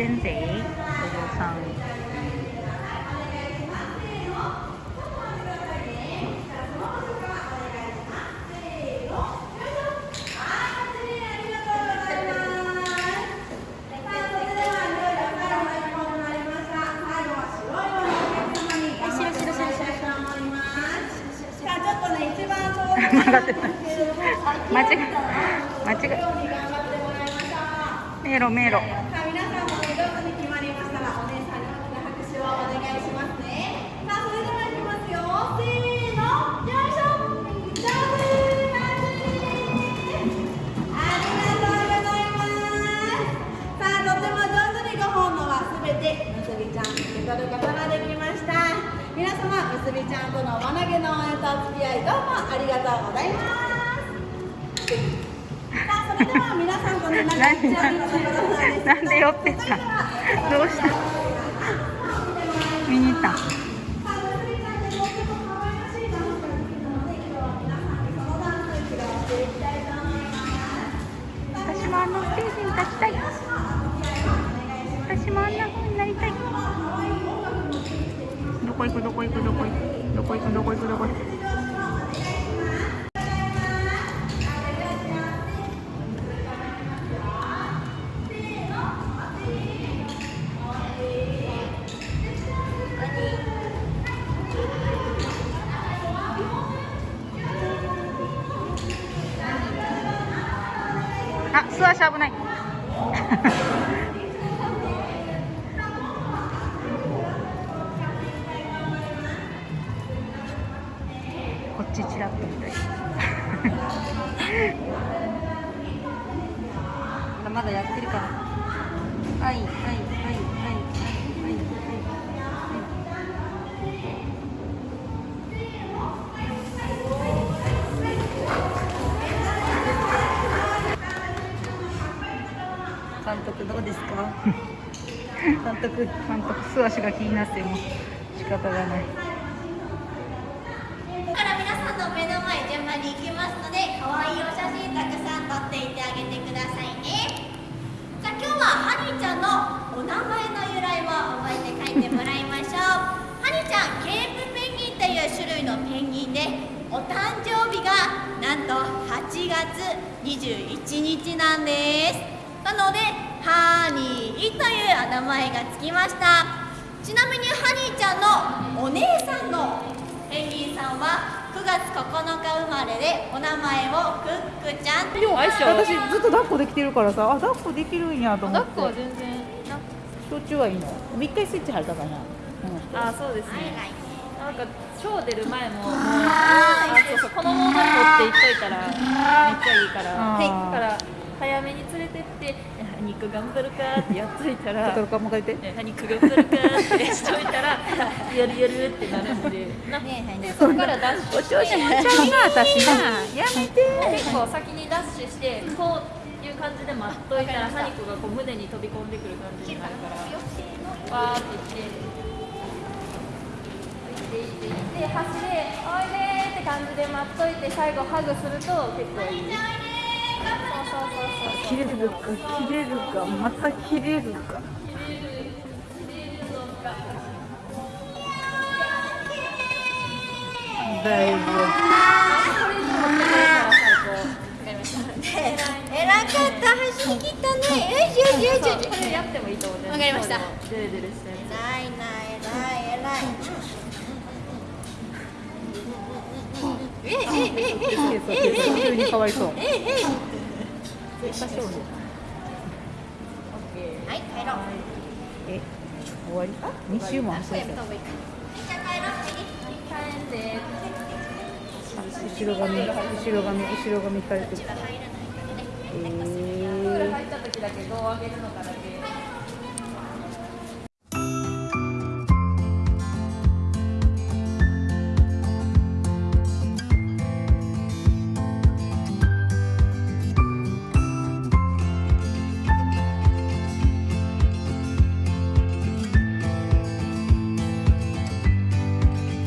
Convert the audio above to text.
先生お嬢さん曲が ってない間違え間違え迷路迷路てむすびちゃん受け取ることができました。皆様むすびちゃんとの輪投げの応援とお付き合いどうもありがとうございます。さあそれでは皆さんとねなんか一応見せてくださいなんで寄ってたどうした？見に行った？こ行くどこ行くどこ行くどこ行くどこ行くどこ行くあ、素足危ない。こっちちらっと見たい。まだまだやってるかな。はい、はい、はい、はい、はい、はい、監督どうですか監督監督素足が気になっても仕方がないから皆さんの目の前順ので可愛いお写真たくさん撮っていってあげてくださいね。じゃあ今日はハニーちゃんのお名前の由来を覚えて書いてもらいましょう。ハニーちゃんケープペンギンという種類のペンギンでお誕生日がなんと8月21日なんです。なのでハニーというお名前がつきました。ちなみにハニーちゃんのお姉さんのペンギンさんは9月9日生まれでお名前をクックちゃん。でも私ずっと抱っこできてるからさ。あ抱っこできるんやと思って。抱っこは全然途中はいいの。一回スイッチ入ったかな、ああそうですね。はいなんかショー出る前ももうあそうそうこのまま持っていっといたらめっちゃいいから。はいだから早めに連れてって「肉頑張るか」ってやっといたらとかもう一回言って「肉頑張るか」ってしといたら「やるやる」ってなるんでなでそこからダッシュしてお調子者ちゃうな私な。やめて。結構先にダッシュしてこういう感じで待っといたらハニコがこう胸に飛び込んでくる感じになるからわーって言って行って行って行って走れおいでーって感じで待っといて最後ハグすると結構いい切れるか切れるかまた切れるか。だいぶえらかった。走り切ったね。よしよしよし。よしこれやってもいいと思うねわかりましたデレデレしたや偉いな偉い偉いええええええ急にかわいそうえええ多少ねはい帰ろう。え終わりあ二週も後ろ髪後ろ髪後ろ髪引かれてるえプー入った時だけ上げるのかだけ